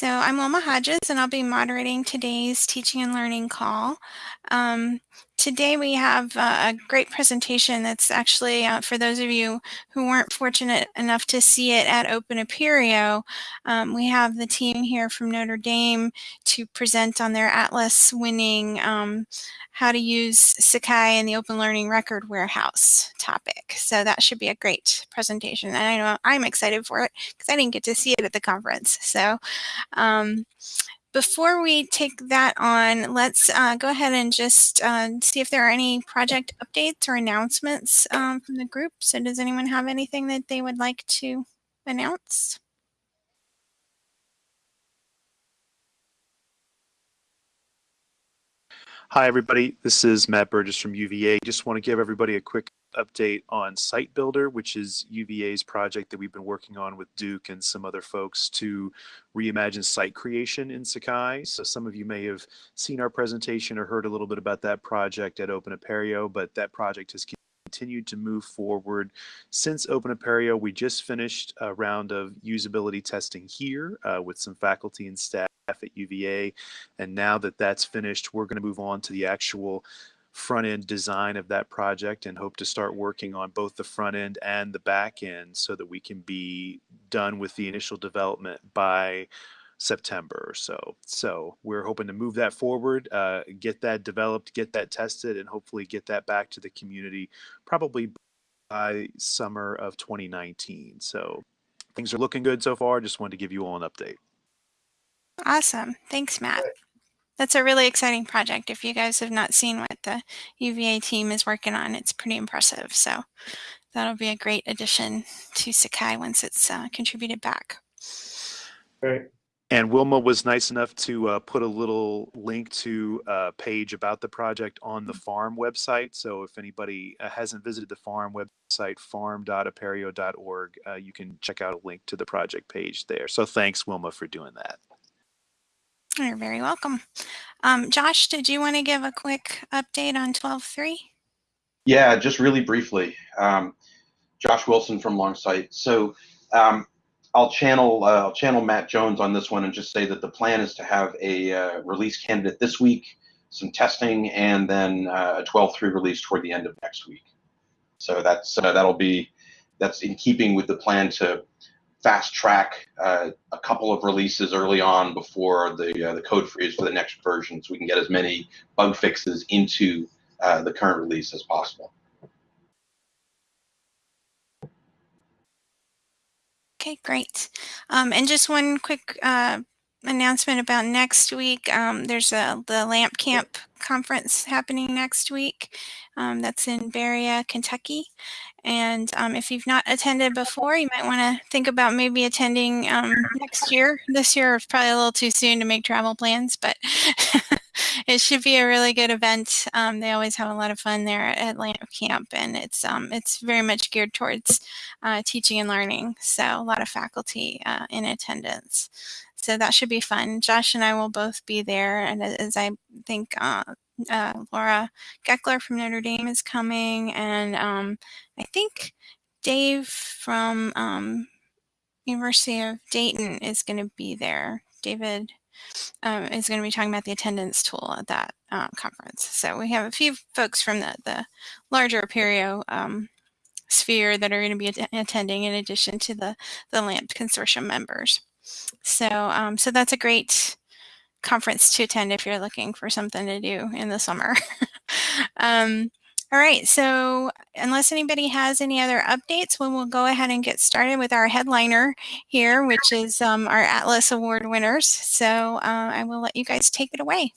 So I'm Wilma Hodges, and I'll be moderating today's teaching and learning call. Um, today we have uh, a great presentation that's actually, uh, for those of you who weren't fortunate enough to see it at Open Apereo, um, we have the team here from Notre Dame to present on their Atlas winning um, how to use Sakai in the Open Learning Record Warehouse topic. So that should be a great presentation. And I know I'm excited for it because I didn't get to see it at the conference. So um, before we take that on, let's uh, go ahead and just uh, see if there are any project updates or announcements um, from the group. So does anyone have anything that they would like to announce? Hi, everybody. This is Matt Burgess from UVA. Just want to give everybody a quick update on Site Builder, which is UVA's project that we've been working on with Duke and some other folks to reimagine site creation in Sakai. So some of you may have seen our presentation or heard a little bit about that project at Open Apereo, but that project has continued to move forward since Open Apereo. We just finished a round of usability testing here uh, with some faculty and staff at UVA. And now that that's finished, we're going to move on to the actual front end design of that project and hope to start working on both the front end and the back end so that we can be done with the initial development by September or so. So we're hoping to move that forward, uh, get that developed, get that tested, and hopefully get that back to the community probably by summer of 2019. So things are looking good so far. Just wanted to give you all an update. Awesome. Thanks, Matt. That's a really exciting project. If you guys have not seen what the UVA team is working on, it's pretty impressive. So that'll be a great addition to Sakai once it's uh, contributed back. Great. And Wilma was nice enough to uh, put a little link to a page about the project on the farm website. So if anybody uh, hasn't visited the farm website, farm.apereo.org, uh, you can check out a link to the project page there. So thanks, Wilma, for doing that. You're very welcome. Um, Josh, did you want to give a quick update on 12.3? Yeah, just really briefly. Um, Josh Wilson from Longsight. So um, I'll channel uh, I'll channel Matt Jones on this one and just say that the plan is to have a uh, release candidate this week, some testing, and then uh, a 12.3 release toward the end of next week. So that's uh, that'll be that's in keeping with the plan to fast track uh, a couple of releases early on before the uh, the code freeze for the next version, so we can get as many bug fixes into the current release as possible. Okay, great. Um, and just one quick uh, announcement about next week. Um, there's a the LAMP Camp conference happening next week. Um, that's in Berea, Kentucky. And um, if you've not attended before, you might want to think about maybe attending um, next year. This year is probably a little too soon to make travel plans, but it should be a really good event. Um, they always have a lot of fun there at LAMP Camp, and it's um, it's very much geared towards uh, teaching and learning. So a lot of faculty uh, in attendance. So that should be fun. Josh and I will both be there, and as I think uh, uh, Laura Gekeler from Notre Dame is coming, and um, I think Dave from um, University of Dayton is going to be there. David um, is going to be talking about the attendance tool at that uh, conference. So we have a few folks from the, the larger Apereo um, sphere that are going to be attending in addition to the, the LAMP consortium members. So, um, so that's a great conference to attend if you're looking for something to do in the summer. um, all right, so unless anybody has any other updates, we will go ahead and get started with our headliner here, which is um, our Atlas Award winners. So uh, I will let you guys take it away.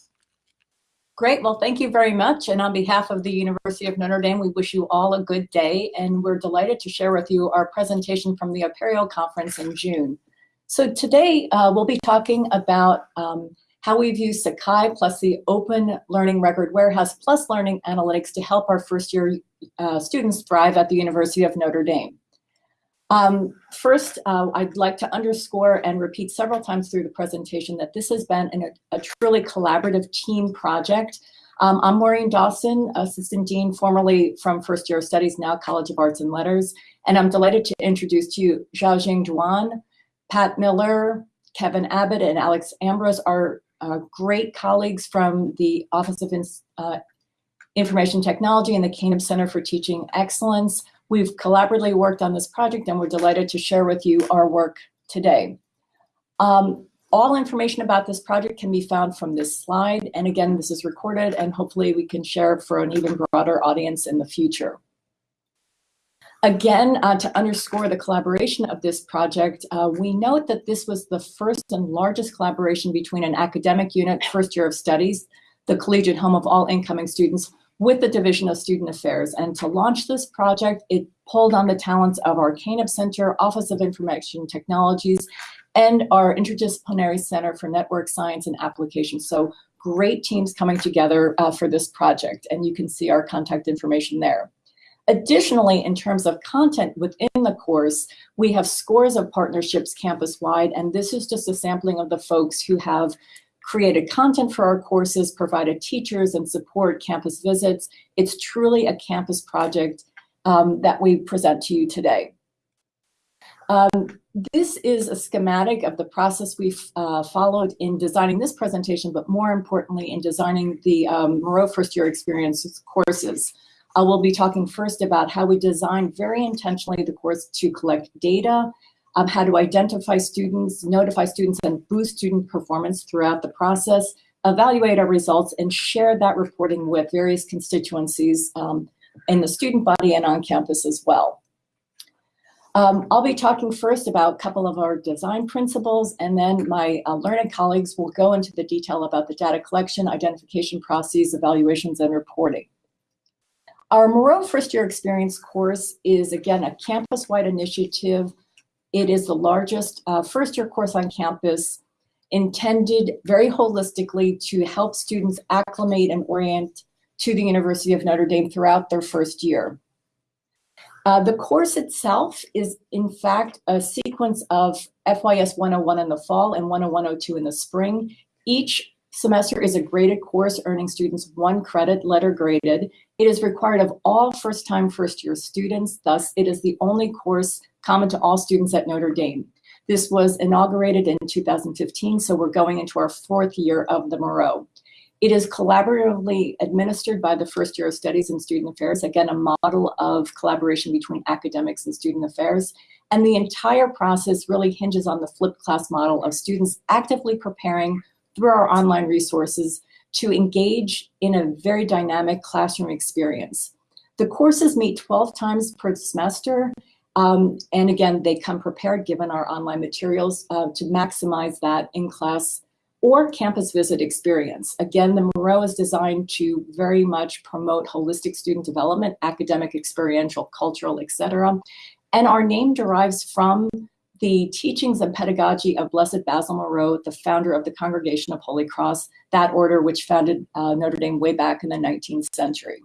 Great. Well, thank you very much. And on behalf of the University of Notre Dame, we wish you all a good day. And we're delighted to share with you our presentation from the Apereo Conference in June. So today uh, we'll be talking about um, how we've used Sakai plus the Open Learning Record Warehouse plus Learning Analytics to help our first year uh, students thrive at the University of Notre Dame. Um, first, uh, I'd like to underscore and repeat several times through the presentation that this has been an, a truly collaborative team project. Um, I'm Maureen Dawson, Assistant Dean, formerly from First Year Studies, now College of Arts and Letters, and I'm delighted to introduce to you Xiaojing Duan, Pat Miller, Kevin Abbott and Alex Ambrose are uh, great colleagues from the Office of uh, Information Technology and the Kaneb Center for Teaching Excellence. We've collaboratively worked on this project and we're delighted to share with you our work today. Um, all information about this project can be found from this slide. And again, this is recorded and hopefully we can share it for an even broader audience in the future. Again, uh, to underscore the collaboration of this project, uh, we note that this was the first and largest collaboration between an academic unit, first year of studies, the collegiate home of all incoming students, with the Division of Student Affairs. And to launch this project, it pulled on the talents of our CANEB Center, Office of Information Technologies, and our Interdisciplinary Center for Network Science and Applications. So great teams coming together uh, for this project, and you can see our contact information there. Additionally, in terms of content within the course, we have scores of partnerships campus-wide, and this is just a sampling of the folks who have created content for our courses, provided teachers and support campus visits. It's truly a campus project um, that we present to you today. Um, this is a schematic of the process we've uh, followed in designing this presentation, but more importantly, in designing the um, Moreau First Year Experience courses. Uh, we'll be talking first about how we designed very intentionally the course to collect data, um, how to identify students, notify students, and boost student performance throughout the process, evaluate our results, and share that reporting with various constituencies um, in the student body and on campus as well. Um, I'll be talking first about a couple of our design principles, and then my uh, learning colleagues will go into the detail about the data collection, identification processes, evaluations, and reporting. Our Moreau First Year Experience course is, again, a campus-wide initiative. It is the largest uh, first year course on campus intended very holistically to help students acclimate and orient to the University of Notre Dame throughout their first year. Uh, the course itself is, in fact, a sequence of FYS 101 in the fall and 10102 in the spring. Each semester is a graded course earning students one credit letter graded. It is required of all first-time first-year students. Thus, it is the only course common to all students at Notre Dame. This was inaugurated in 2015, so we're going into our fourth year of the Moreau. It is collaboratively administered by the First Year of Studies and Student Affairs, again, a model of collaboration between academics and student affairs. And the entire process really hinges on the flipped class model of students actively preparing through our online resources to engage in a very dynamic classroom experience. The courses meet 12 times per semester, um, and again, they come prepared given our online materials uh, to maximize that in-class or campus visit experience. Again, the Moreau is designed to very much promote holistic student development, academic, experiential, cultural, etc. And our name derives from the teachings and pedagogy of Blessed Basil Moreau, the founder of the Congregation of Holy Cross, that order which founded uh, Notre Dame way back in the 19th century.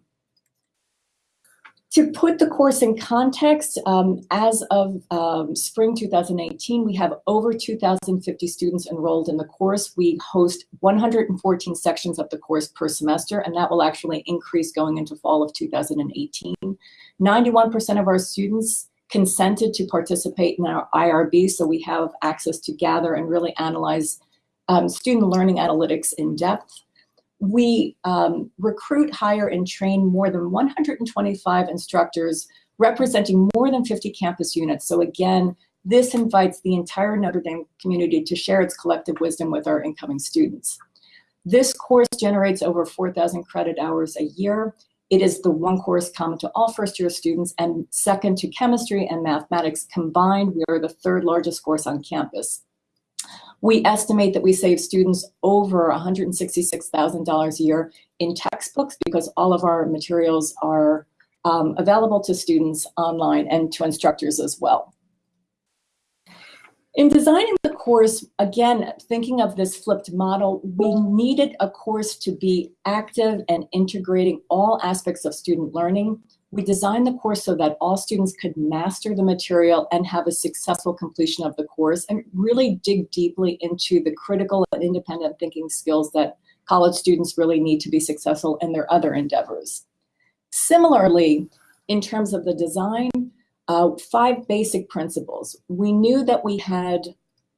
To put the course in context, um, as of um, spring 2018, we have over 2,050 students enrolled in the course. We host 114 sections of the course per semester, and that will actually increase going into fall of 2018. 91% of our students consented to participate in our IRB, so we have access to gather and really analyze um, student learning analytics in depth. We um, recruit, hire, and train more than 125 instructors representing more than 50 campus units. So again, this invites the entire Notre Dame community to share its collective wisdom with our incoming students. This course generates over 4,000 credit hours a year. It is the one course common to all first year students and second to chemistry and mathematics combined. We are the third largest course on campus. We estimate that we save students over $166,000 a year in textbooks because all of our materials are um, available to students online and to instructors as well. In designing the course, again, thinking of this flipped model, we needed a course to be active and integrating all aspects of student learning. We designed the course so that all students could master the material and have a successful completion of the course and really dig deeply into the critical and independent thinking skills that college students really need to be successful in their other endeavors. Similarly, in terms of the design, uh, five basic principles. We knew that we had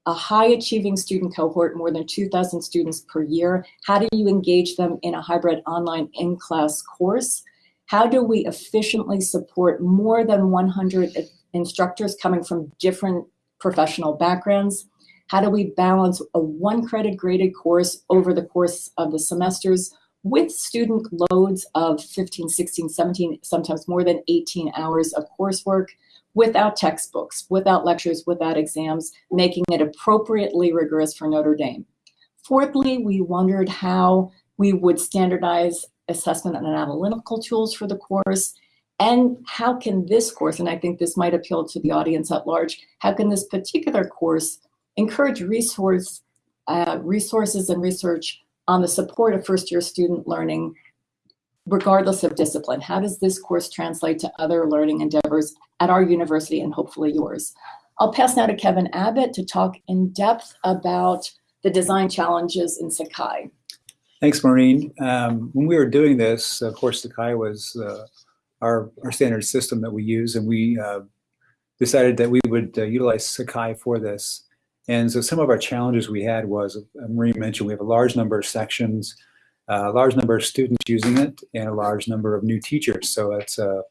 a high achieving student cohort, more than 2,000 students per year. How do you engage them in a hybrid online in-class course? How do we efficiently support more than 100 instructors coming from different professional backgrounds? How do we balance a one credit graded course over the course of the semesters with student loads of 15, 16, 17, sometimes more than 18 hours of coursework without textbooks, without lectures, without exams, making it appropriately rigorous for Notre Dame. Fourthly, we wondered how we would standardize assessment and analytical tools for the course, and how can this course, and I think this might appeal to the audience at large, how can this particular course encourage resource, uh, resources and research on the support of first year student learning regardless of discipline. How does this course translate to other learning endeavors at our university and hopefully yours? I'll pass now to Kevin Abbott to talk in depth about the design challenges in Sakai. Thanks, Maureen. Um, when we were doing this, of course, Sakai was uh, our, our standard system that we use, and we uh, decided that we would uh, utilize Sakai for this. And so some of our challenges we had was, Marie mentioned, we have a large number of sections, a large number of students using it, and a large number of new teachers. So that's uh,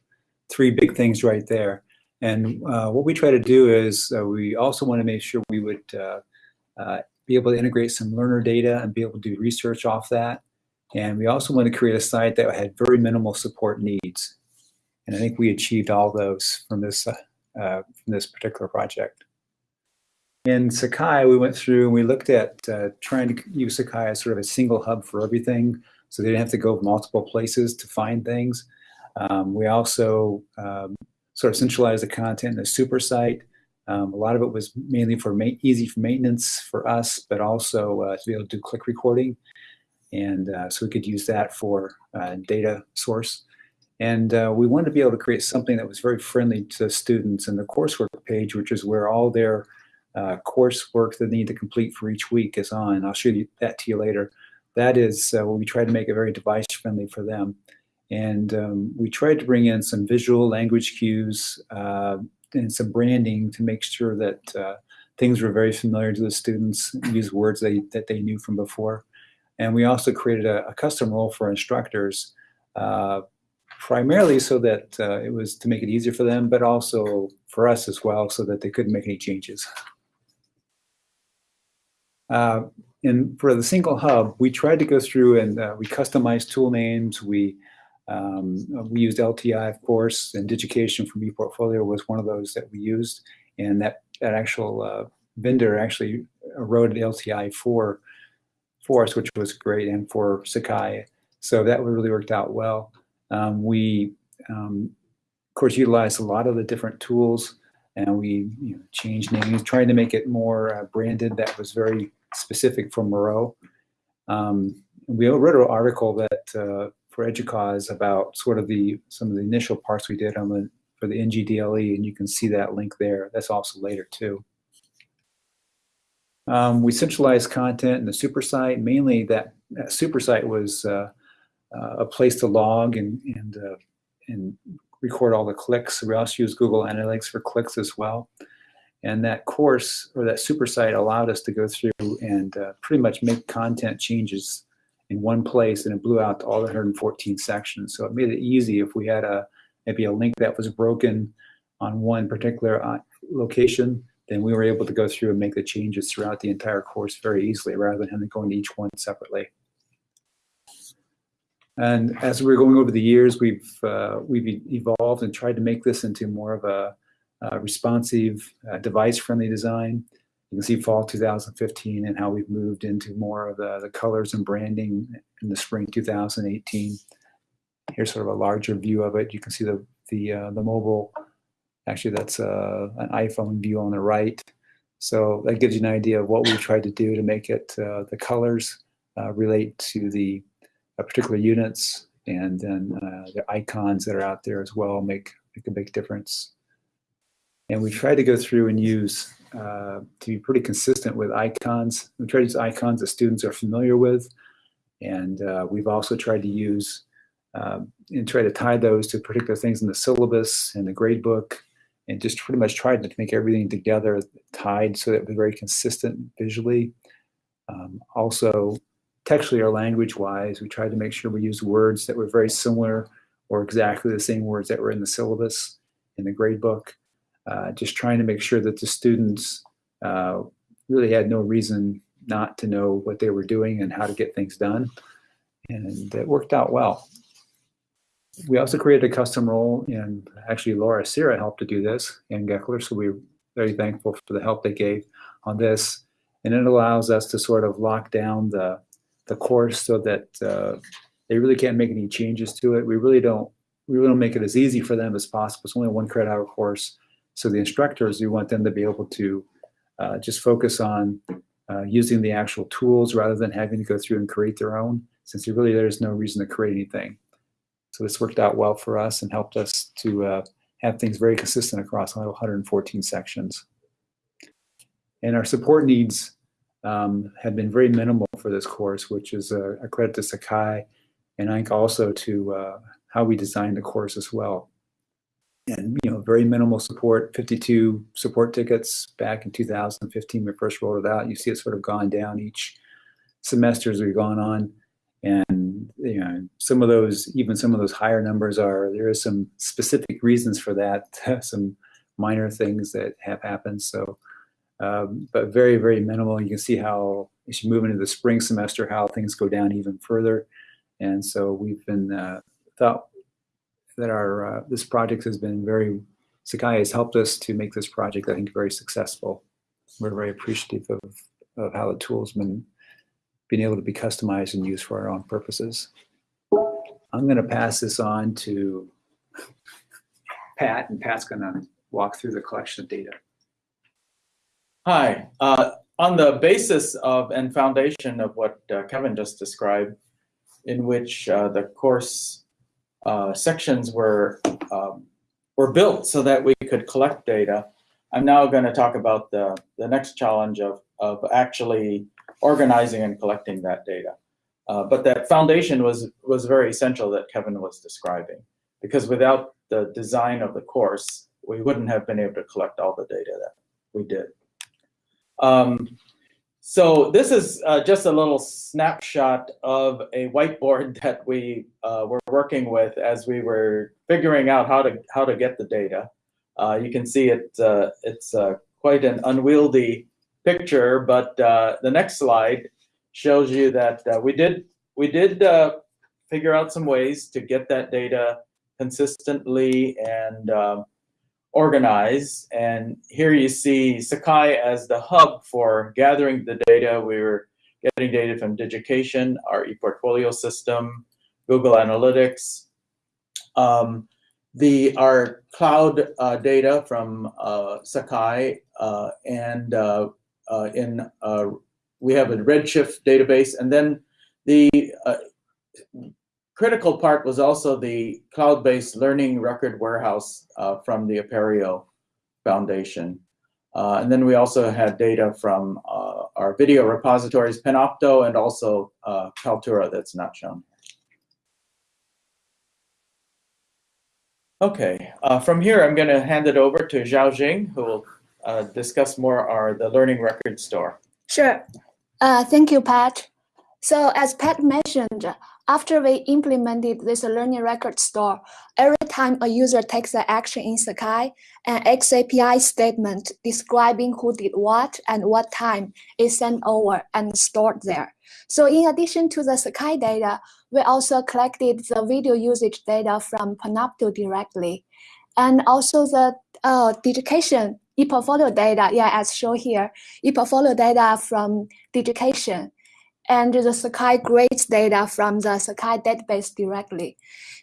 three big things right there. And uh, what we try to do is uh, we also want to make sure we would uh, uh, be able to integrate some learner data and be able to do research off that. And we also want to create a site that had very minimal support needs. And I think we achieved all those from this, from this particular project. In Sakai, we went through and we looked at uh, trying to use Sakai as sort of a single hub for everything, so they didn't have to go multiple places to find things. Um, we also um, sort of centralized the content in a super site. Um, a lot of it was mainly for easy for maintenance for us, but also uh, to be able to do click recording. And uh, so we could use that for uh, data source. And uh, we wanted to be able to create something that was very friendly to students in the coursework page, which is where all their uh, coursework that they need to complete for each week is on. I'll show you that to you later. That is uh, we try to make it very device friendly for them. And um, we tried to bring in some visual language cues uh, and some branding to make sure that uh, things were very familiar to the students, use words they, that they knew from before. And we also created a, a custom role for instructors, uh, primarily so that uh, it was to make it easier for them, but also for us as well so that they couldn't make any changes. Uh, and for the single hub, we tried to go through and uh, we customized tool names. We um, we used LTI, of course, and Digication from ePortfolio was one of those that we used. And that, that actual uh, vendor actually wrote LTI for, for us, which was great, and for Sakai. So that really worked out well. Um, we, um, of course, utilized a lot of the different tools and we you know, changed names, trying to make it more uh, branded. That was very specific for Moreau. Um, we wrote an article that uh, for EDUCAUSE about sort of the some of the initial parts we did on the for the NGDLE, and you can see that link there. That's also later too. Um, we centralized content in the super site. Mainly that, that super site was uh, uh, a place to log and and uh, and record all the clicks. We also use Google Analytics for clicks as well. And that course or that super site allowed us to go through and uh, pretty much make content changes in one place and it blew out all the 114 sections. So it made it easy if we had a maybe a link that was broken on one particular uh, location, then we were able to go through and make the changes throughout the entire course very easily rather than having to go into each one separately. And as we're going over the years, we've uh, we've evolved and tried to make this into more of a uh, responsive, uh, device-friendly design. You can see fall 2015 and how we've moved into more of the, the colors and branding in the spring 2018. Here's sort of a larger view of it. You can see the the uh, the mobile. Actually, that's uh, an iPhone view on the right. So that gives you an idea of what we tried to do to make it uh, the colors uh, relate to the particular units, and then the icons that are out there as well make make a big difference. And we tried to go through and use, uh, to be pretty consistent with icons. We try to use icons that students are familiar with. And uh, we've also tried to use uh, and try to tie those to particular things in the syllabus and the grade book and just pretty much tried to make everything together tied so that it was very consistent visually. Um, also, textually or language-wise, we tried to make sure we used words that were very similar or exactly the same words that were in the syllabus in the grade book. Uh, just trying to make sure that the students uh, really had no reason not to know what they were doing and how to get things done. And it worked out well. We also created a custom role, and actually Laura Sierra helped to do this, and Gekeler, so we're very thankful for the help they gave on this. And it allows us to sort of lock down the, the course so that uh, they really can't make any changes to it. We really don't we really don't make it as easy for them as possible. It's only one credit hour course. So the instructors, we want them to be able to uh, just focus on uh, using the actual tools rather than having to go through and create their own, since really there's no reason to create anything. So this worked out well for us and helped us to uh, have things very consistent across 114 sections. And our support needs um, have been very minimal for this course, which is a, a credit to Sakai and I think also to uh, how we designed the course as well. And you know, very minimal support, 52 support tickets back in 2015 when we first rolled it out. You see it sort of gone down each semester as we've gone on. And you know, some of those, even some of those higher numbers are, there is some specific reasons for that, some minor things that have happened. So, um, but very, very minimal. You can see how as you move into the spring semester, how things go down even further. And so we've been uh, thought that our uh, this project has been very Sakai has helped us to make this project I think very successful. We're very appreciative of, of how the tool's been being able to be customized and used for our own purposes. I'm going to pass this on to Pat, and Pat's going to walk through the collection of data. Hi. Uh, on the basis of and foundation of what uh, Kevin just described, in which uh, the course uh, sections were um, were built so that we could collect data. I'm now going to talk about the, the next challenge of, of actually organizing and collecting that data. Uh, but that foundation was, was very essential that Kevin was describing, because without the design of the course, we wouldn't have been able to collect all the data that we did. Um, so this is uh, just a little snapshot of a whiteboard that we uh, were working with as we were figuring out how to how to get the data. Uh, you can see it. Uh, it's uh, quite an unwieldy picture, but uh, the next slide shows you that we did we did figure out some ways to get that data consistently and um, organize. And here you see Sakai as the hub for gathering the data. We were getting data from Digication, our ePortfolio system, Google Analytics, um, the our cloud uh, data from uh, Sakai, uh, and uh, uh, in uh, we have a Redshift database, and then the critical part was also the cloud-based learning record warehouse uh, from the Apereo Foundation. Uh, and then we also had data from uh, our video repositories, Panopto, and also uh, Kaltura that's not shown. Okay, uh, from here I'm going to hand it over to Xiaojing, who will uh, discuss more our the Learning Record Store. Sure. thank you, Pat. So as Pat mentioned, after we implemented this learning record store, every time a user takes an action in Sakai, an XAPI statement describing who did what and what time is sent over and stored there. So in addition to the Sakai data, we also collected the video usage data from Panopto directly. And also the uh, Digication ePortfolio data, yeah, as shown here, ePortfolio data from Digication and the Sakai grades data from the Sakai database directly.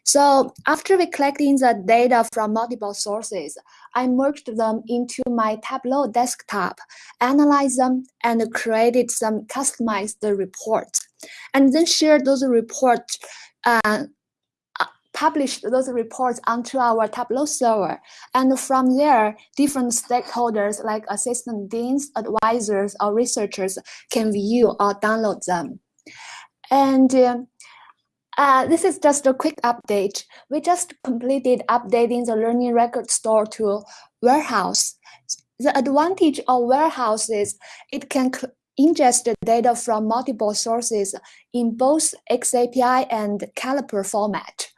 So after we collecting the data from multiple sources, I merged them into my Tableau desktop, analyzed them, and created some customized reports, and then shared those reports uh, published those reports onto our Tableau server. And from there, different stakeholders like assistant deans, advisors, or researchers can view or download them. And uh, uh, this is just a quick update. We just completed updating the learning record store to warehouse. The advantage of warehouse is it can ingest data from multiple sources in both XAPI and Caliper format.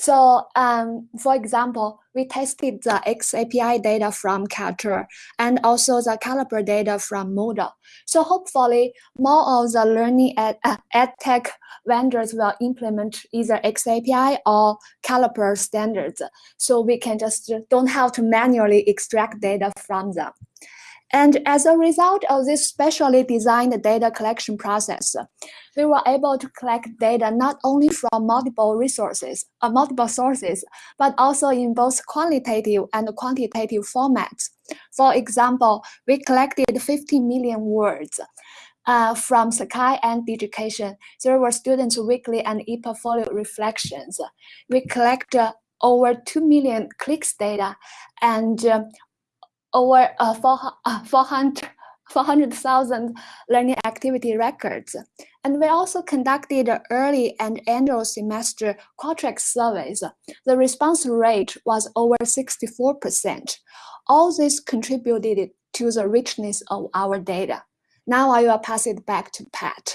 So um, for example, we tested the XAPI data from Kaltura and also the Caliper data from Moodle. So hopefully more of the learning ed, uh, ed tech vendors will implement either XAPI or Caliper standards. So we can just don't have to manually extract data from them. And as a result of this specially designed data collection process, we were able to collect data not only from multiple resources, uh, multiple sources, but also in both qualitative and quantitative formats. For example, we collected 50 million words uh, from Sakai and Digication. There were students' weekly and e-portfolio reflections. We collect uh, over 2 million clicks data and uh, over uh, 400 400,000 learning activity records. And we also conducted early and annual semester Qualtrics surveys. The response rate was over 64%. All this contributed to the richness of our data. Now I will pass it back to Pat.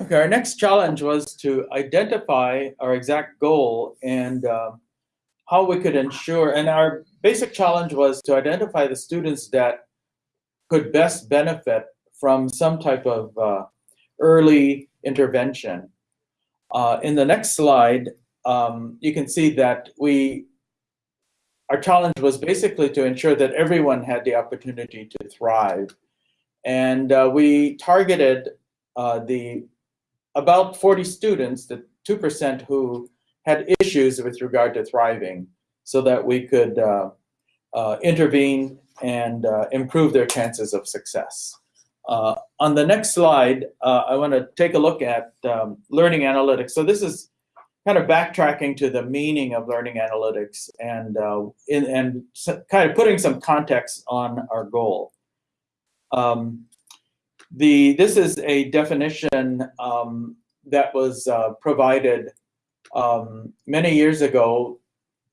Okay, our next challenge was to identify our exact goal and uh, how we could ensure, and our basic challenge was to identify the students that could best benefit from some type of uh, early intervention. Uh, in the next slide, um, you can see that we, our challenge was basically to ensure that everyone had the opportunity to thrive. And uh, we targeted uh, the about 40 students, the 2% who had issues with regard to thriving so that we could uh, uh, intervene and uh, improve their chances of success. Uh, on the next slide, uh, I want to take a look at um, learning analytics. So this is kind of backtracking to the meaning of learning analytics and, uh, in, and kind of putting some context on our goal. Um, the, this is a definition um, that was provided um, many years ago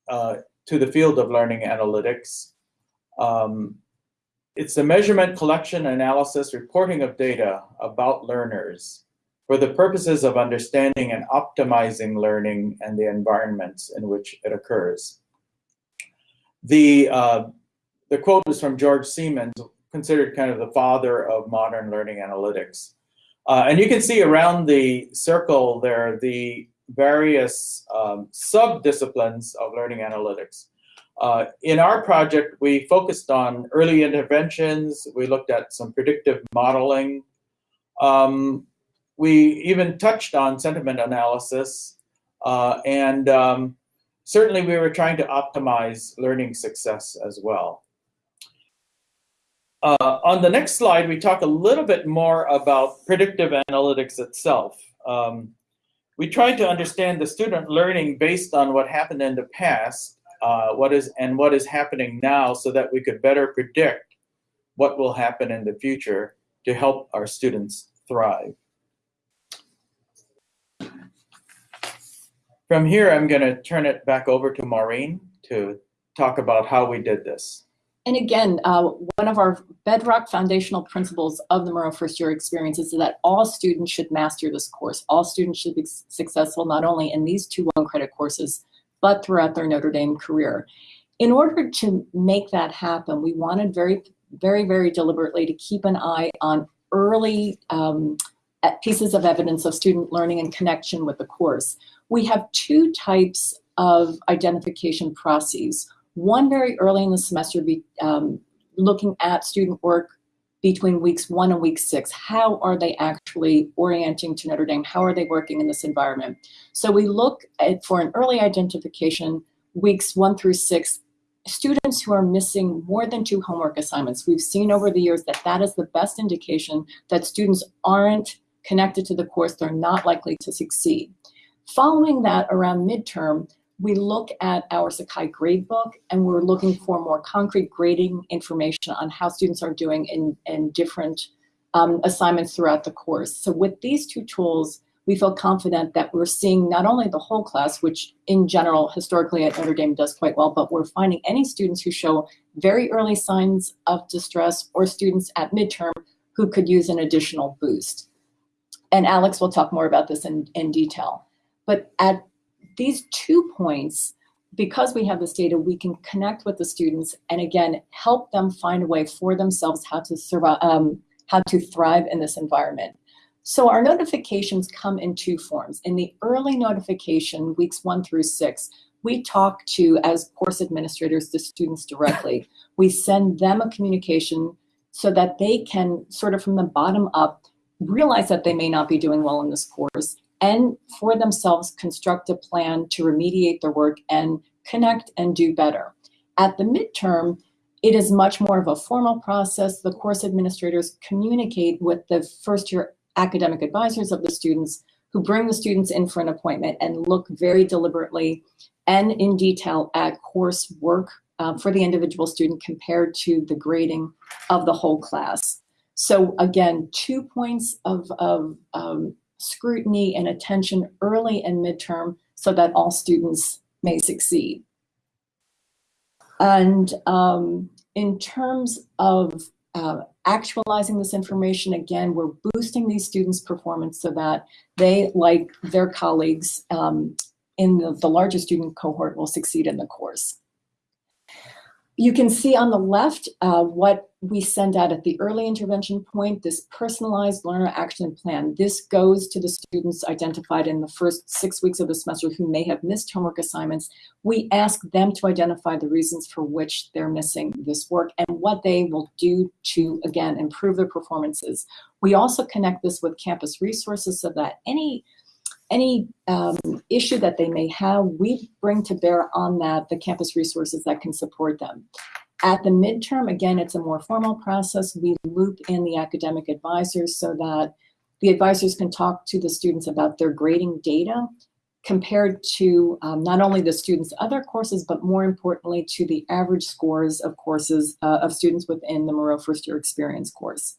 uh, to the field of learning analytics. Um, it's the measurement, collection, analysis, reporting of data about learners for the purposes of understanding and optimizing learning and the environments in which it occurs. The, uh, the quote is from George Siemens, considered kind of the father of modern learning analytics. Uh, and you can see around the circle there the various um, sub-disciplines of learning analytics. Uh, in our project, we focused on early interventions. We looked at some predictive modeling. Um, we even touched on sentiment analysis. Uh, and um, certainly we were trying to optimize learning success as well. Uh, on the next slide, we talk a little bit more about predictive analytics itself. Um, we tried to understand the student learning based on what happened in the past, uh, what is and what is happening now, so that we could better predict what will happen in the future to help our students thrive. From here, I'm going to turn it back over to Maureen to talk about how we did this. And again, uh, one of our bedrock foundational principles of the Moreau First Year Experience is that all students should master this course. All students should be successful not only in these two one credit courses, but throughout their Notre Dame career. In order to make that happen, we wanted very, very, very deliberately to keep an eye on early um, pieces of evidence of student learning in connection with the course. We have two types of identification processes. One very early in the semester, be, um, looking at student work between weeks one and week six. How are they actually orienting to Notre Dame? How are they working in this environment? So we look at, for an early identification, weeks one through six, students who are missing more than two homework assignments. We've seen over the years that that is the best indication that students aren't connected to the course, they're not likely to succeed. Following that around midterm, we look at our Sakai gradebook and we're looking for more concrete grading information on how students are doing in, in different um, assignments throughout the course. So with these two tools, we feel confident that we're seeing not only the whole class, which in general, historically at Notre Dame does quite well, but we're finding any students who show very early signs of distress or students at midterm who could use an additional boost. And Alex will talk more about this in, in detail. But at these two points, because we have this data, we can connect with the students and again, help them find a way for themselves how to survive, um, how to thrive in this environment. So our notifications come in two forms. In the early notification, weeks one through six, we talk to, as course administrators, the students directly. We send them a communication so that they can sort of from the bottom up realize that they may not be doing well in this course and for themselves construct a plan to remediate their work and connect and do better. At the midterm, it is much more of a formal process. The course administrators communicate with the first year academic advisors of the students who bring the students in for an appointment and look very deliberately and in detail at course work uh, for the individual student compared to the grading of the whole class. So again, two points of, of um, scrutiny and attention early and midterm so that all students may succeed. And um, in terms of uh, actualizing this information, again, we're boosting these students' performance so that they, like their colleagues um, in the, the larger student cohort, will succeed in the course. You can see on the left uh, what we send out at the early intervention point, this personalized learner action plan. This goes to the students identified in the first six weeks of the semester who may have missed homework assignments. We ask them to identify the reasons for which they're missing this work and what they will do to, again, improve their performances. We also connect this with campus resources so that any any um, issue that they may have, we bring to bear on that the campus resources that can support them. At the midterm, again, it's a more formal process. We loop in the academic advisors so that the advisors can talk to the students about their grading data compared to um, not only the students' other courses, but more importantly to the average scores of courses uh, of students within the Moreau First Year Experience course.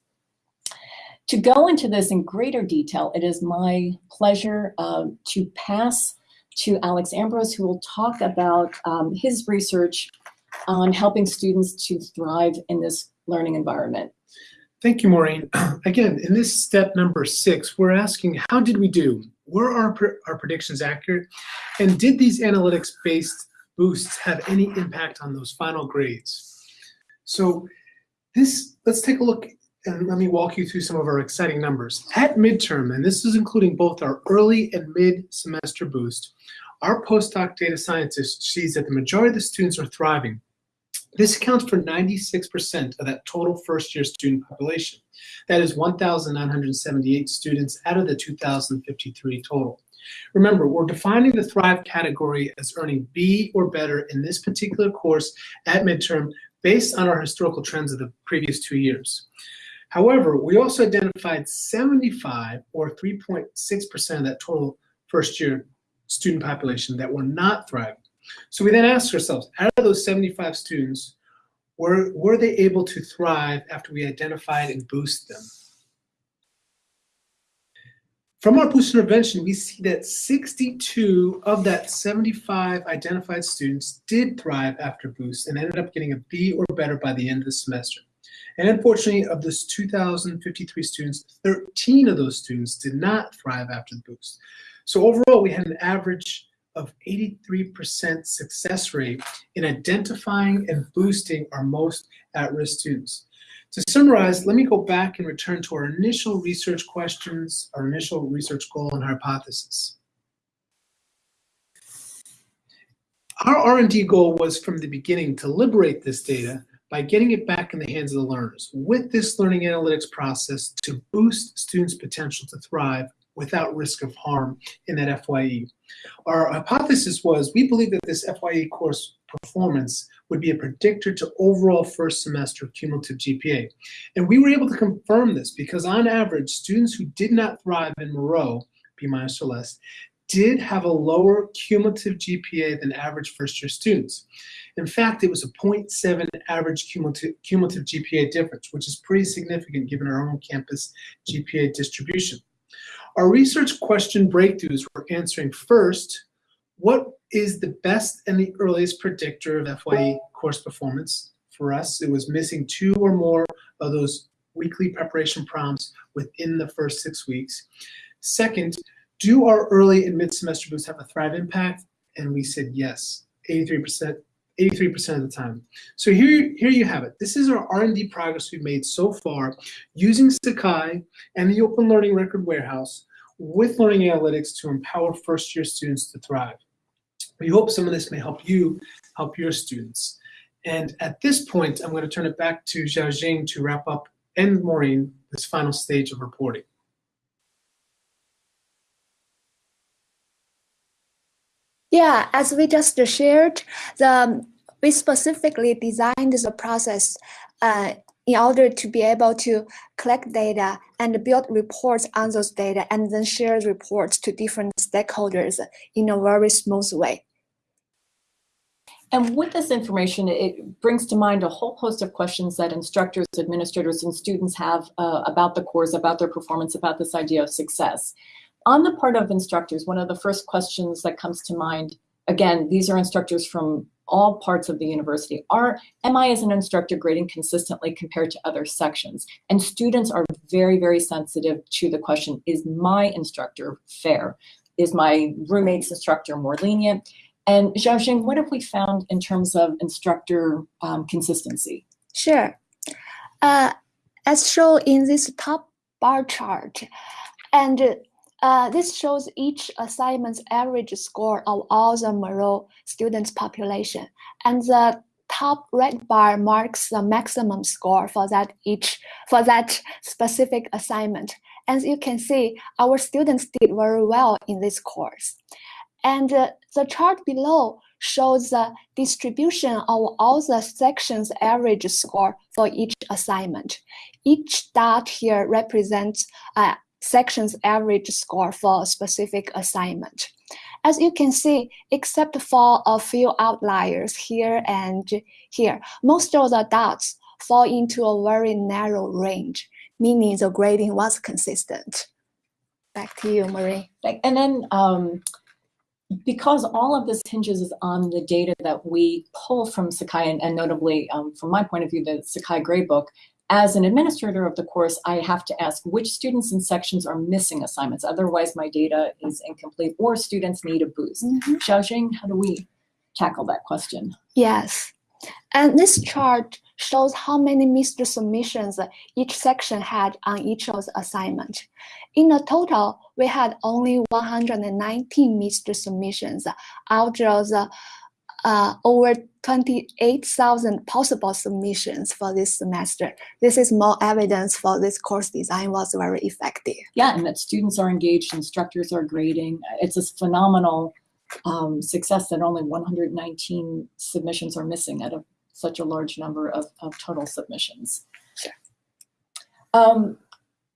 To go into this in greater detail, it is my pleasure uh, to pass to Alex Ambrose, who will talk about um, his research on helping students to thrive in this learning environment. Thank you, Maureen. Again, in this step number six, we're asking, how did we do? Were our, our predictions accurate? And did these analytics-based boosts have any impact on those final grades? So this, let's take a look and let me walk you through some of our exciting numbers. At midterm, and this is including both our early and mid-semester boost, our postdoc data scientist sees that the majority of the students are thriving. This accounts for 96% of that total first-year student population. That is 1,978 students out of the 2,053 total. Remember, we're defining the Thrive category as earning B or better in this particular course at midterm based on our historical trends of the previous two years. However, we also identified 75 or 3.6% of that total first year student population that were not thriving. So we then asked ourselves, out of those 75 students, were, were they able to thrive after we identified and boost them? From our boost intervention, we see that 62 of that 75 identified students did thrive after boost and ended up getting a B or better by the end of the semester. And unfortunately, of those 2,053 students, 13 of those students did not thrive after the boost. So overall, we had an average of 83% success rate in identifying and boosting our most at-risk students. To summarize, let me go back and return to our initial research questions, our initial research goal and hypothesis. Our R&D goal was from the beginning to liberate this data by getting it back in the hands of the learners with this learning analytics process to boost students' potential to thrive without risk of harm in that FYE. Our hypothesis was we believe that this FYE course performance would be a predictor to overall first semester cumulative GPA. And we were able to confirm this because on average, students who did not thrive in Moreau, B minus or less, did have a lower cumulative GPA than average first year students. In fact, it was a 0.7 average cumulative, cumulative GPA difference, which is pretty significant given our own campus GPA distribution. Our research question breakthroughs were answering first, what is the best and the earliest predictor of FYE course performance? For us, it was missing two or more of those weekly preparation prompts within the first six weeks. Second, do our early and mid-semester boosts have a Thrive impact? And we said yes, 83%, 83% of the time. So here, here you have it. This is our R&D progress we've made so far using Sakai and the Open Learning Record Warehouse with Learning Analytics to empower first-year students to thrive. We hope some of this may help you help your students. And at this point, I'm going to turn it back to Xiaojing to wrap up and Maureen this final stage of reporting. Yeah, as we just shared, the we specifically designed the process uh, in order to be able to collect data and build reports on those data and then share reports to different stakeholders in a very smooth way. And with this information, it brings to mind a whole host of questions that instructors, administrators, and students have uh, about the course, about their performance, about this idea of success. On the part of instructors, one of the first questions that comes to mind, again, these are instructors from all parts of the university, are, am I as an instructor grading consistently compared to other sections? And students are very, very sensitive to the question, is my instructor fair? Is my roommate's instructor more lenient? And Xiaojing, what have we found in terms of instructor um, consistency? Sure. Uh, as shown in this top bar chart, and uh, this shows each assignment's average score of all the Moreau students population. And the top red bar marks the maximum score for that each for that specific assignment. As you can see, our students did very well in this course. And uh, the chart below shows the distribution of all the sections average score for each assignment. Each dot here represents a section's average score for a specific assignment. As you can see, except for a few outliers here and here, most of the dots fall into a very narrow range, meaning the grading was consistent. Back to you, Marie. And then um, because all of this hinges on the data that we pull from Sakai, and, and notably um, from my point of view, the Sakai Gradebook, as an administrator of the course, I have to ask which students and sections are missing assignments. Otherwise, my data is incomplete or students need a boost. Mm -hmm. Xiaojing, how do we tackle that question? Yes. And this chart shows how many missed submissions each section had on each of the assignment. In a total, we had only 119 missed submissions out of the uh, over 28,000 possible submissions for this semester. This is more evidence for this course design was very effective. Yeah, and that students are engaged, instructors are grading. It's a phenomenal um, success that only 119 submissions are missing out of such a large number of, of total submissions. Sure. Um,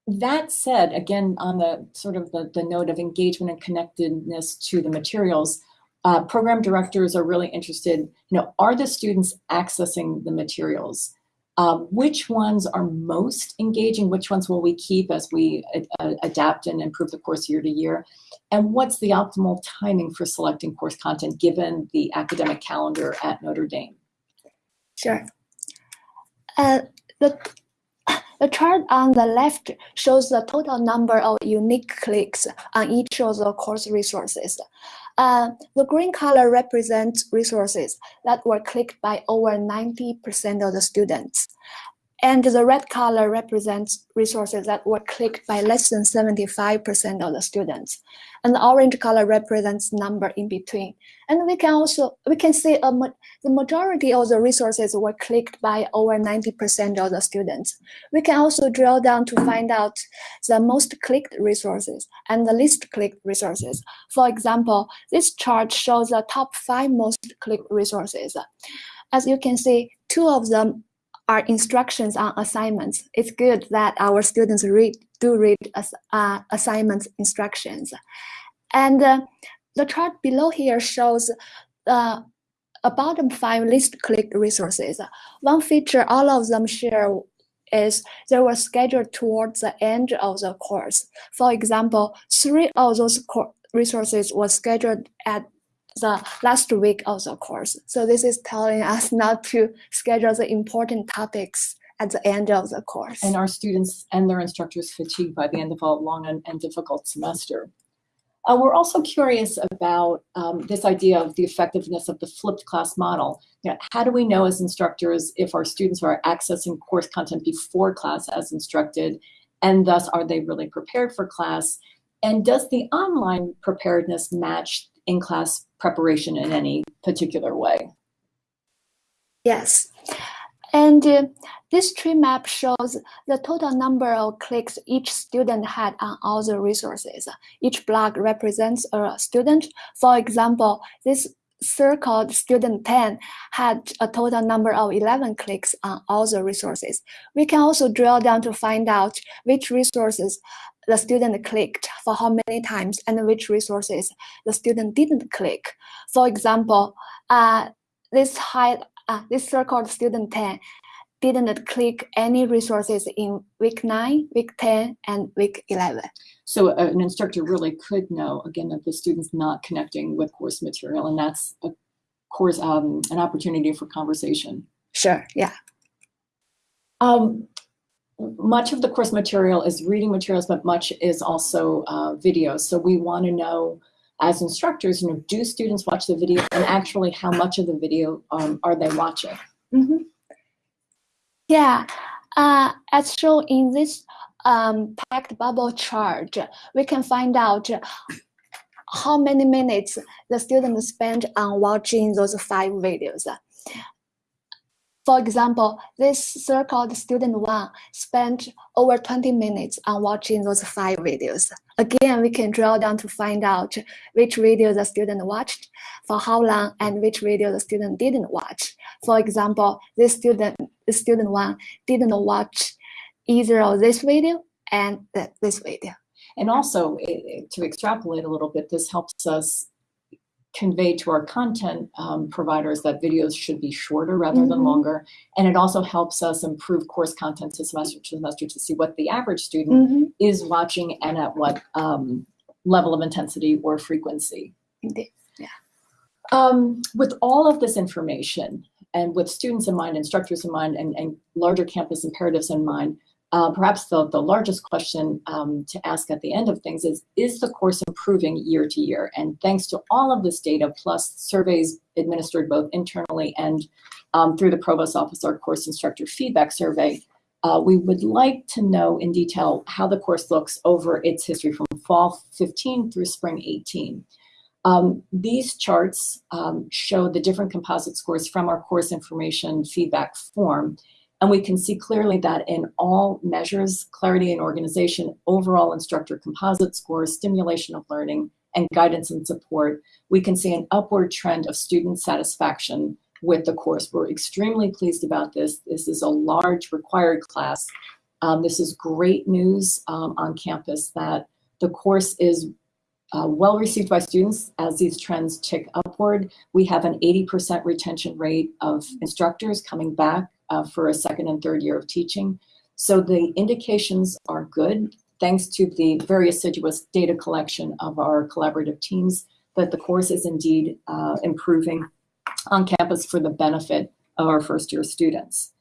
that said, again, on the sort of the, the note of engagement and connectedness to the materials, uh, program directors are really interested, you know, are the students accessing the materials? Um, which ones are most engaging? Which ones will we keep as we uh, adapt and improve the course year to year? And what's the optimal timing for selecting course content given the academic calendar at Notre Dame? Sure. Uh, the, the chart on the left shows the total number of unique clicks on each of the course resources. Uh, the green color represents resources that were clicked by over 90% of the students. And the red color represents resources that were clicked by less than 75% of the students. And the orange color represents number in between. And we can also, we can see a, the majority of the resources were clicked by over 90% of the students. We can also drill down to find out the most clicked resources and the least clicked resources. For example, this chart shows the top five most clicked resources. As you can see, two of them are instructions on assignments. It's good that our students read do read as, uh, assignment instructions. And uh, the chart below here shows uh, a bottom five least clicked resources. One feature all of them share is they were scheduled towards the end of the course. For example, three of those resources were scheduled at the last week of the course. So this is telling us not to schedule the important topics at the end of the course. And our students and their instructors fatigue by the end of a long and, and difficult semester. Uh, we're also curious about um, this idea of the effectiveness of the flipped class model. You know, how do we know as instructors if our students are accessing course content before class as instructed, and thus are they really prepared for class? And does the online preparedness match in-class preparation in any particular way? Yes. And uh, this tree map shows the total number of clicks each student had on all the resources. Each block represents a student. For example, this circled student 10 had a total number of 11 clicks on all the resources. We can also drill down to find out which resources the student clicked for how many times and which resources the student didn't click. For example, uh, this high, uh, this circled student 10 didn't click any resources in week 9, week 10, and week 11. So uh, an instructor really could know, again, that the student's not connecting with course material, and that's a course, um, an opportunity for conversation. Sure, yeah. Um, much of the course material is reading materials, but much is also uh, videos. So we want to know, as instructors, you know, do students watch the video, and actually, how much of the video um, are they watching? Mm -hmm. Yeah, uh, as shown in this um, packed bubble chart, we can find out how many minutes the students spent on watching those five videos. For example, this circled student one spent over 20 minutes on watching those five videos. Again, we can drill down to find out which video the student watched, for how long, and which video the student didn't watch. For example, this student, student one didn't watch either of this video and this video. And also, to extrapolate a little bit, this helps us convey to our content um, providers that videos should be shorter rather mm -hmm. than mm-hmm. longer. And it also helps us improve course content to semester to semester to see what the average student mm -hmm. is watching and at what um, level of intensity or frequency. Indeed, yeah. Um, with all of this information and with students in mind, instructors in mind, and, and larger campus imperatives in mind, uh, perhaps the, the largest question um, to ask at the end of things is, is the course improving year to year? And thanks to all of this data, plus surveys administered both internally and um, through the Provost Office, our course instructor feedback survey, uh, we would like to know in detail how the course looks over its history from fall 15 through spring 18. Um, these charts um, show the different composite scores from our course information feedback form. And we can see clearly that in all measures, clarity and organization, overall instructor composite scores, stimulation of learning, and guidance and support, we can see an upward trend of student satisfaction with the course. We're extremely pleased about this. This is a large required class. Um, this is great news um, on campus that the course is uh, well received by students as these trends tick upward. We have an 80% retention rate of instructors coming back uh, for a second and third year of teaching. So the indications are good, thanks to the very assiduous data collection of our collaborative teams, that the course is indeed uh, improving on campus for the benefit of our first year students.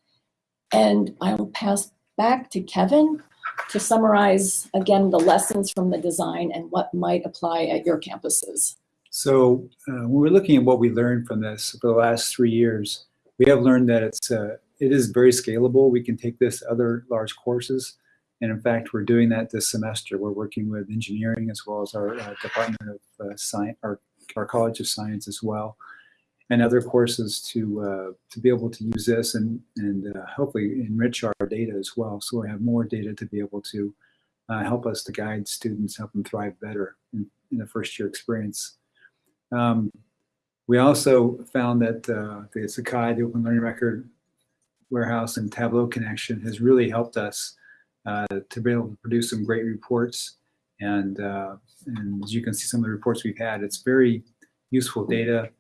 And I will pass back to Kevin to summarize again the lessons from the design and what might apply at your campuses. So uh, when we're looking at what we learned from this for the last three years, we have learned that it's uh, it is very scalable. We can take this other large courses. And in fact, we're doing that this semester. We're working with engineering as well as our uh, Department of uh, Science, our, our College of Science as well, and other courses to uh, to be able to use this and, and uh, hopefully enrich our data as well. So we have more data to be able to uh, help us to guide students, help them thrive better in, in the first year experience. Um, we also found that uh, the Sakai, the Open Learning Record, warehouse and Tableau connection has really helped us uh, to be able to produce some great reports. And, uh, and as you can see some of the reports we've had, it's very useful data.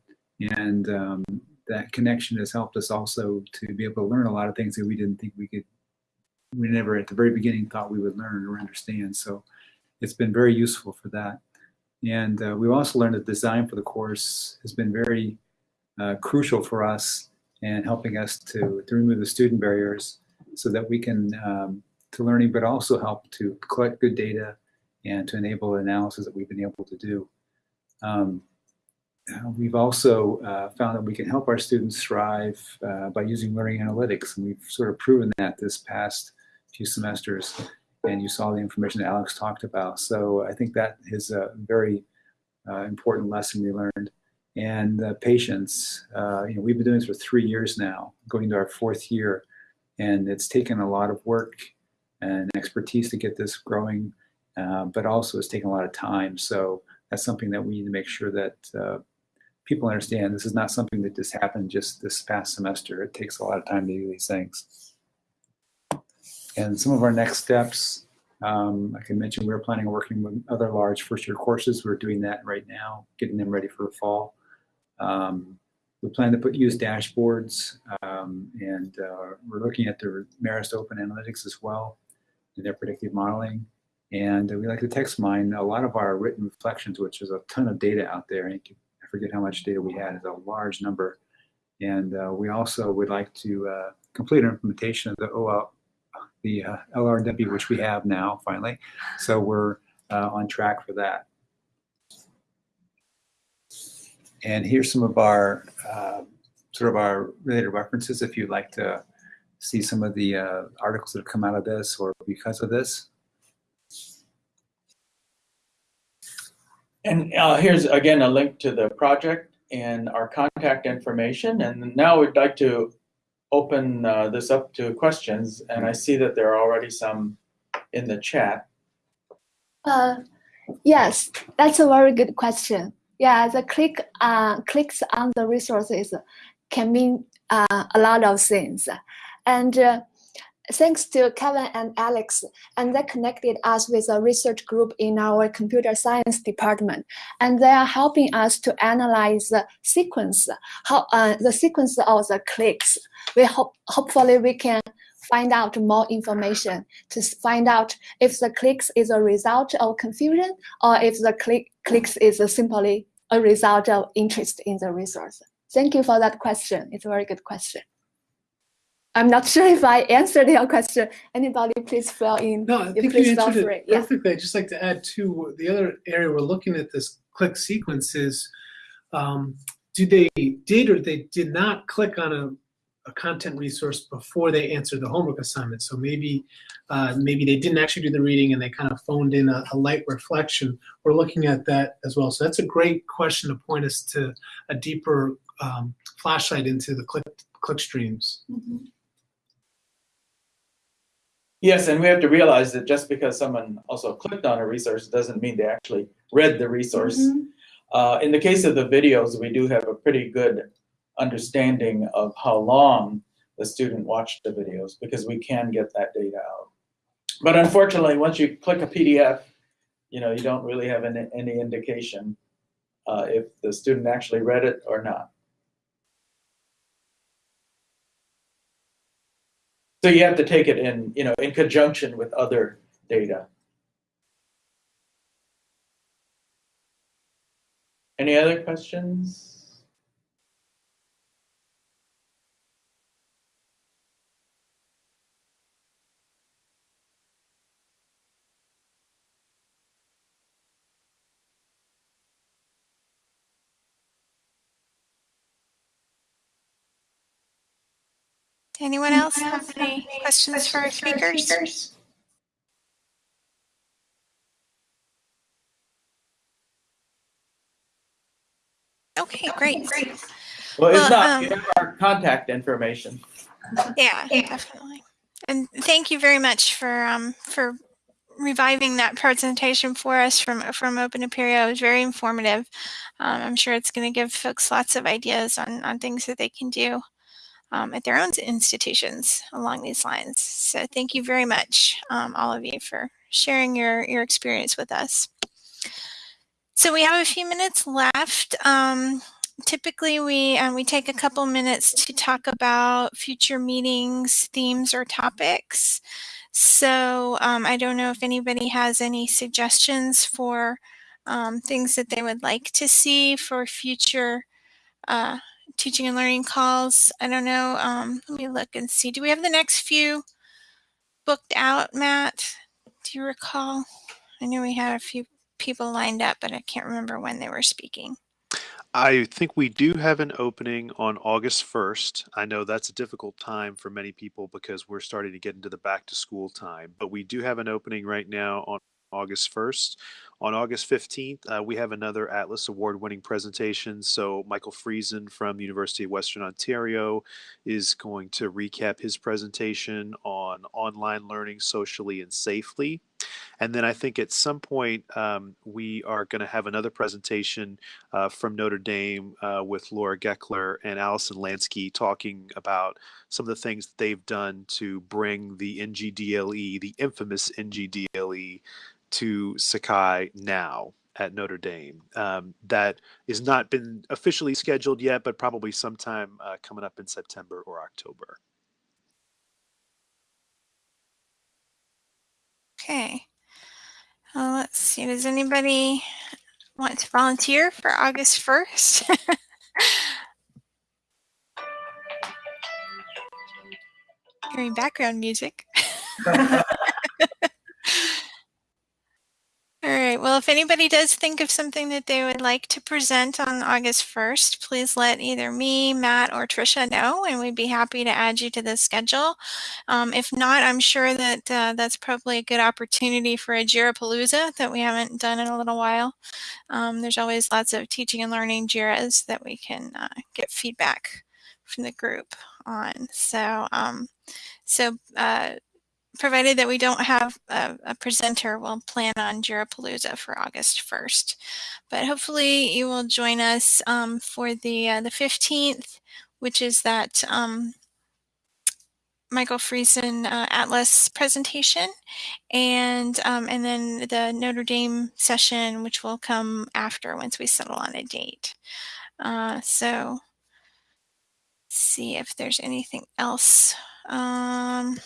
And um, that connection has helped us also to be able to learn a lot of things that we didn't think we could we never at the very beginning thought we would learn or understand. So it's been very useful for that. And uh, we've also learned that design for the course has been very uh, crucial for us and helping us to, to remove the student barriers so that we can um, to learning, but also help to collect good data and to enable analysis that we've been able to do. Um, we've also uh, found that we can help our students thrive uh, by using learning analytics, and we've sort of proven that this past few semesters. And you saw the information that Alex talked about. So I think that is a very uh, important lesson we learned. And uh, patience, uh, you know, we've been doing this for three years now, going to our fourth year, and it's taken a lot of work and expertise to get this growing, but also it's taken a lot of time. So that's something that we need to make sure that people understand this is not something that just happened just this past semester. It takes a lot of time to do these things. And some of our next steps, um, like I mentioned, we're planning on working with other large first year courses. We're doing that right now, getting them ready for the fall. Um, we plan to put use dashboards um, and uh, we're looking at the Marist Open Analytics as well and their predictive modeling. And we like to text mine a lot of our written reflections, which is a ton of data out there. And I forget how much data we had, it's a large number. And uh, we also would like to uh, complete our implementation of the OL, the uh, LRW, which we have now finally. So we're uh, on track for that. And here's some of our uh, sort of our related references if you'd like to see some of the uh, articles that have come out of this or because of this. And uh, here's again a link to the project and our contact information. And now we'd like to open uh, this up to questions. And I see that there are already some in the chat. Uh, yes, that's a very good question. Yeah, the click uh, clicks on the resources can mean uh, a lot of things. And uh, thanks to Kevin and Alex, and they connected us with a research group in our computer science department, and they are helping us to analyze the sequence, how uh, the sequence of the clicks. We hope hopefully we can find out more information to find out if the clicks is a result of confusion or if the click clicks is simply a result of interest in the resource. Thank you for that question. It's a very good question. I'm not sure if I answered your question. Anybody, please fill in. No, I think you answered it perfectly. I'd just like to add to the other area we're looking at this click sequence is, um, do they did or they did not click on a, a content resource before they answered the homework assignment? So maybe uh, maybe they didn't actually do the reading and they kind of phoned in a, a light reflection. We're looking at that as well. So that's a great question to point us to a deeper um, flashlight into the click click streams. Mm -hmm. Yes, and we have to realize that just because someone also clicked on a resource doesn't mean they actually read the resource. Mm -hmm. uh, in the case of the videos, we do have a pretty good understanding of how long the student watched the videos because we can get that data out. But unfortunately, once you click a PDF, you know, you don't really have any, any indication uh, if the student actually read it or not. So you have to take it in, you know, in conjunction with other data. Any other questions? Anyone else have any questions for our speakers? Okay, great. Well, if not, um, our contact information. Yeah, definitely. And thank you very much for um, for reviving that presentation for us from from Open Apereo. It was very informative. Um, I'm sure it's going to give folks lots of ideas on on things that they can do um, at their own institutions along these lines. So thank you very much, um, all of you, for sharing your, your experience with us. So we have a few minutes left. Um, typically, we, um, we take a couple minutes to talk about future meetings, themes, or topics. So um, I don't know if anybody has any suggestions for um, things that they would like to see for future uh, teaching and learning calls. I don't know. Um, let me look and see. Do we have the next few booked out, Matt? Do you recall? I knew we had a few people lined up, but I can't remember when they were speaking. I think we do have an opening on August 1st. I know that's a difficult time for many people because we're starting to get into the back to school time, but we do have an opening right now on August 1st. On August 15th, uh, we have another Atlas Award winning presentation. So, Michael Friesen from University of Western Ontario is going to recap his presentation on online learning socially and safely. And then I think at some point um, we are going to have another presentation uh, from Notre Dame uh, with Laura Gekeler and Allison Lansky talking about some of the things that they've done to bring the NGDLE, the infamous NGDLE, to Sakai now at Notre Dame. Um, that is not been officially scheduled yet, but probably sometime uh, coming up in September or October. Okay. Uh, let's see. Does anybody want to volunteer for August 1st? Hearing background music. All Well, if anybody does think of something that they would like to present on August 1st, please let either me, Matt, or Trisha know, and we'd be happy to add you to the schedule. Um, if not, I'm sure that uh, that's probably a good opportunity for a Jira Palooza that we haven't done in a little while. Um, there's always lots of teaching and learning Jiras that we can uh, get feedback from the group on. So, um, so uh, provided that we don't have a, a, presenter, we'll plan on Jirapalooza for August 1st. But hopefully you will join us um, for the uh, the 15th, which is that um, Michael Friesen uh, Atlas presentation, and um, and then the Notre Dame session, which will come after once we settle on a date. Uh, so see if there's anything else. Um,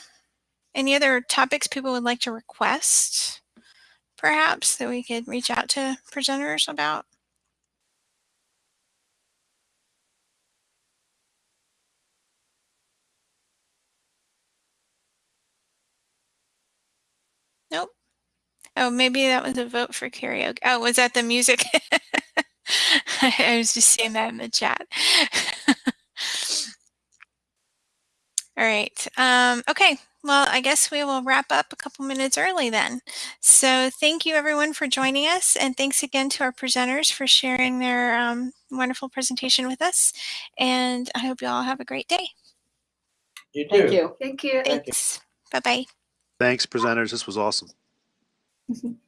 any other topics people would like to request, perhaps, that we could reach out to presenters about? Nope. Oh, maybe that was a vote for karaoke. Oh, was that the music? I was just seeing that in the chat. All right. Um, okay. Well, I guess we will wrap up a couple minutes early then. So thank you everyone for joining us and thanks again to our presenters for sharing their um, wonderful presentation with us. And I hope you all have a great day. You too. Thank you. Thank you. Thanks. Bye-bye. Thanks, presenters. This was awesome.